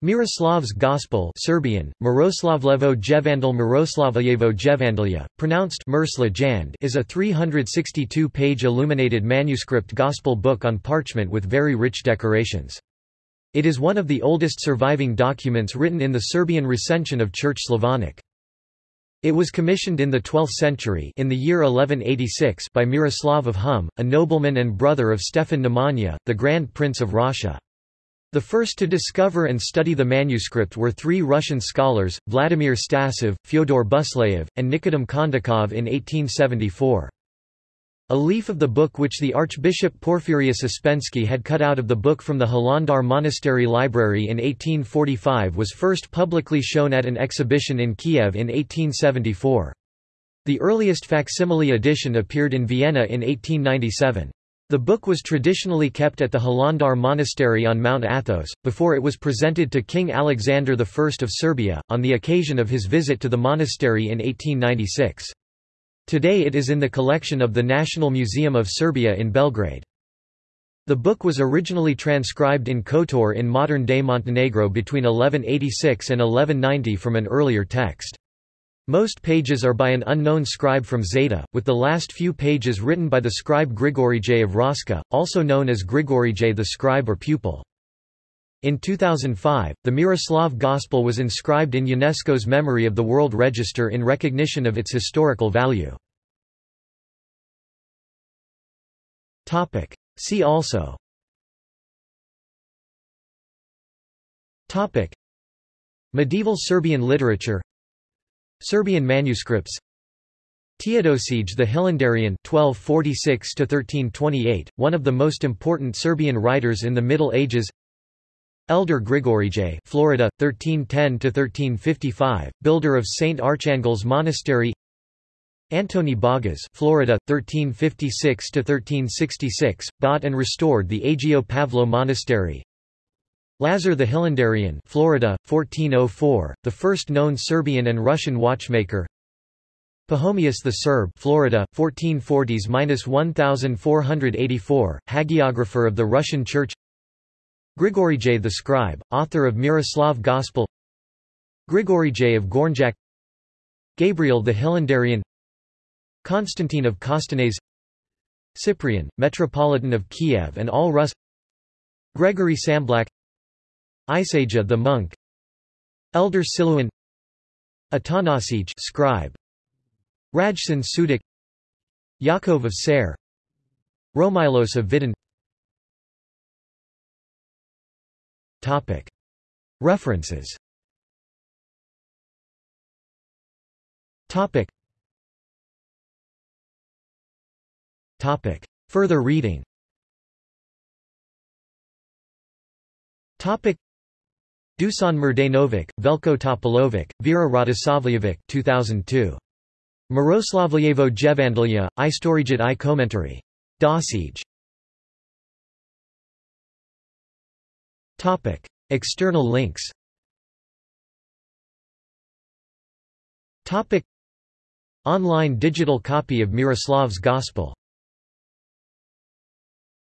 Miroslav's Gospel Serbian, Miroslavlevo Jevandal Miroslavljevo Jevandalja, pronounced is a 362-page illuminated manuscript gospel book on parchment with very rich decorations. It is one of the oldest surviving documents written in the Serbian recension of Church Slavonic. It was commissioned in the 12th century in the year 1186 by Miroslav of Hum, a nobleman and brother of Stefan Nemanja, the Grand Prince of Rascia. The first to discover and study the manuscript were three Russian scholars, Vladimir Stasov, Fyodor Buslayev, and Nikodim Kondakov in 1874. A leaf of the book which the Archbishop Porphyrius Uspensky had cut out of the book from the Hilandar Monastery Library in 1845 was first publicly shown at an exhibition in Kiev in 1874. The earliest facsimile edition appeared in Vienna in 1897. The book was traditionally kept at the Hilandar Monastery on Mount Athos, before it was presented to King Alexander I of Serbia, on the occasion of his visit to the monastery in 1896. Today it is in the collection of the National Museum of Serbia in Belgrade. The book was originally transcribed in Kotor in modern-day Montenegro between 1186 and 1190 from an earlier text. Most pages are by an unknown scribe from Zeta, with the last few pages written by the scribe Grigorije of Raska, also known as Grigorije the scribe or pupil. In 2005, the Miroslav Gospel was inscribed in UNESCO's Memory of the World Register in recognition of its historical value. See also. Medieval Serbian literature Serbian manuscripts. Teodosije the Hilandarian 1246 one of the most important Serbian writers in the Middle Ages. Elder Grigorije Florida, 1310–1355, builder of St. Archangel's Monastery. Antoni Bogas Florida, 1356–1366, bought and restored the Agio Pavlo Monastery Lazar the Hilandarian Florida, 1404, the first known Serbian and Russian watchmaker. Pachomius the Serb Florida, 1440s–1484, hagiographer of the Russian Church. Grigorije the scribe, author of Miroslav Gospel. Grigorije of Gornjak. Gabriel the Hilandarian. Constantine of Kostanase Cyprian, Metropolitan of Kiev and all Rus. Gregory Tsamblak Isaja the monk. Elder Siluan Atanasij scribe. Rajsan Sudik Yakov of Ser Romilos of Vidin. Topic. References. Topic. Topic. Further reading. Topic Dusan Mrdanovic, Velko Topolovic, Vera Radosavljevic 2002. Miroslavljevo Jevandalja, Istorijit i Komentari. Dosij. Topic. External links Topic. Online digital copy of Miroslav's Gospel